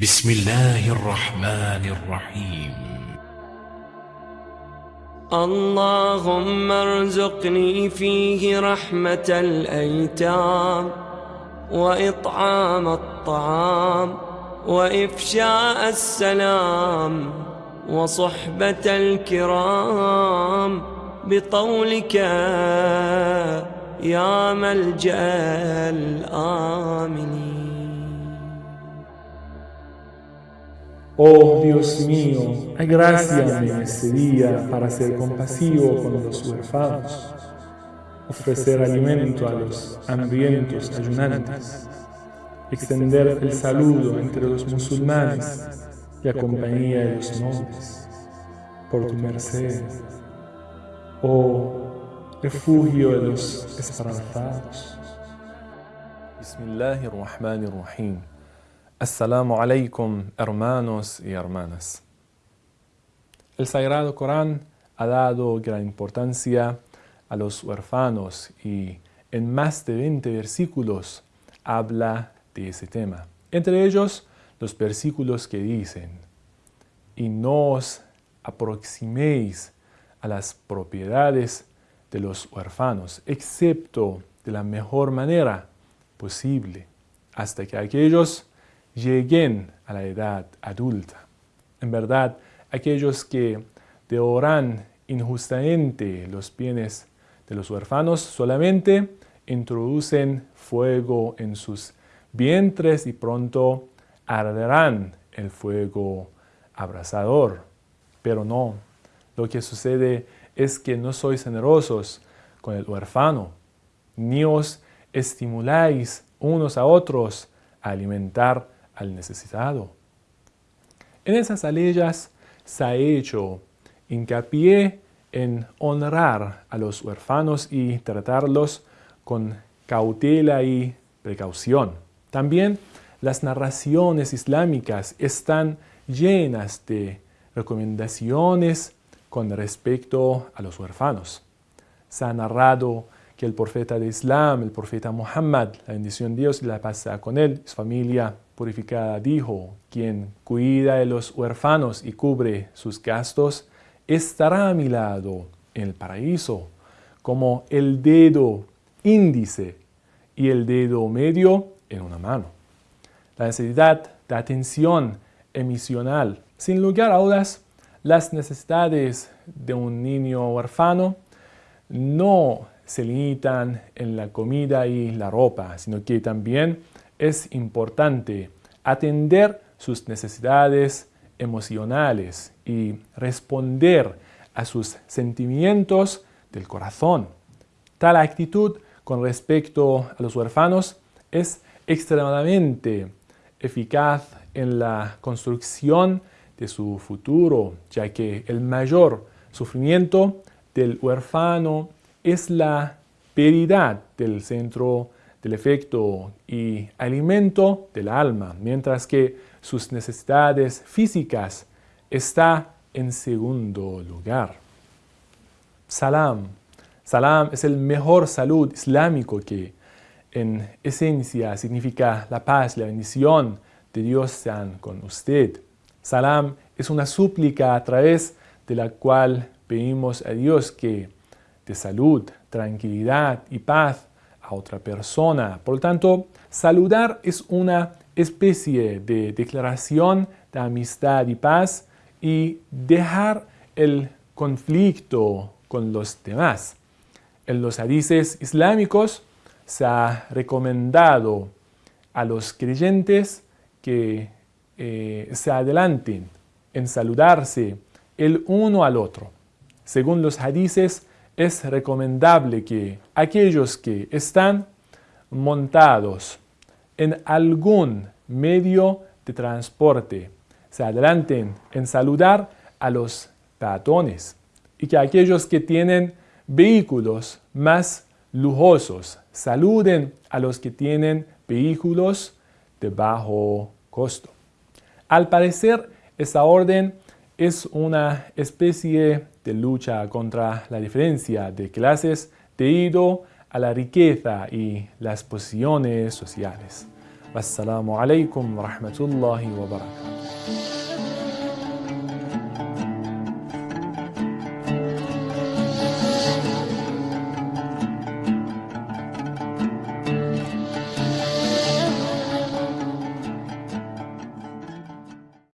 بسم الله الرحمن الرحيم. اللهم ارزقني فيه رحمة الأيتام وإطعام الطعام وإفشاء السلام وصحبة الكرام بطولك يا ملجأ Oh Dios mío, agráciame en este día para ser compasivo con los huérfanos, ofrecer alimento a los hambrientos ayunantes, extender el saludo entre los musulmanes y la compañía de los nobles, por tu merced, oh refugio de los esperanzados. Bismillahirrahmanirrahim. Assalamu alaikum, hermanos y hermanas. El Sagrado Corán ha dado gran importancia a los huérfanos y en más de 20 versículos habla de ese tema. Entre ellos, los versículos que dicen, y no os aproximéis a las propiedades de los huérfanos, excepto de la mejor manera posible, hasta que aquellos lleguen a la edad adulta. En verdad, aquellos que devoran injustamente los bienes de los huérfanos solamente introducen fuego en sus vientres y pronto arderán el fuego abrasador. Pero no, lo que sucede es que no sois generosos con el huérfano, ni os estimuláis unos a otros a alimentar al necesitado. En esas leyes se ha hecho hincapié en honrar a los huérfanos y tratarlos con cautela y precaución. También las narraciones islámicas están llenas de recomendaciones con respecto a los huérfanos. Se ha narrado que el profeta de Islam, el profeta Muhammad, la bendición de Dios la paz con él, su familia purificada, dijo, quien cuida de los huérfanos y cubre sus gastos, estará a mi lado en el paraíso, como el dedo índice y el dedo medio en una mano. La necesidad de atención emisional, sin lugar a dudas, las necesidades de un niño huérfano no se limitan en la comida y la ropa, sino que también es importante atender sus necesidades emocionales y responder a sus sentimientos del corazón. Tal actitud con respecto a los huérfanos es extremadamente eficaz en la construcción de su futuro, ya que el mayor sufrimiento del huérfano es la pérdida del centro del efecto y alimento del alma, mientras que sus necesidades físicas está en segundo lugar. Salam. Salam es el mejor salud islámico que en esencia significa la paz, la bendición de Dios sean con usted. Salam es una súplica a través de la cual pedimos a Dios que de salud, tranquilidad y paz otra persona. Por lo tanto, saludar es una especie de declaración de amistad y paz y dejar el conflicto con los demás. En los hadices islámicos se ha recomendado a los creyentes que eh, se adelanten en saludarse el uno al otro. Según los hadices, es recomendable que aquellos que están montados en algún medio de transporte se adelanten en saludar a los peatones y que aquellos que tienen vehículos más lujosos saluden a los que tienen vehículos de bajo costo. Al parecer, esta orden es una especie de lucha contra la diferencia de clases debido a la riqueza y las posiciones sociales. Wassalamu alaikum wa rahmatullahi wa.